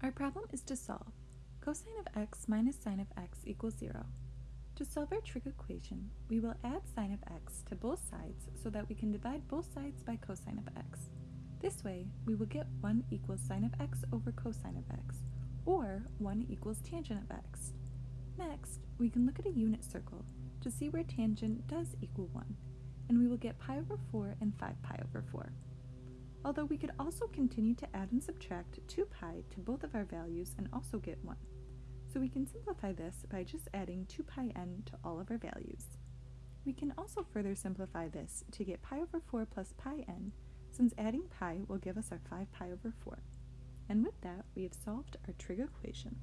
Our problem is to solve. Cosine of x minus sine of x equals 0. To solve our trig equation, we will add sine of x to both sides so that we can divide both sides by cosine of x. This way, we will get 1 equals sine of x over cosine of x, or 1 equals tangent of x. Next, we can look at a unit circle to see where tangent does equal 1, and we will get pi over 4 and 5 pi over 4. Although we could also continue to add and subtract 2 pi to both of our values and also get 1. So we can simplify this by just adding 2 pi n to all of our values. We can also further simplify this to get pi over 4 plus pi n, since adding pi will give us our 5 pi over 4. And with that, we have solved our trig equation.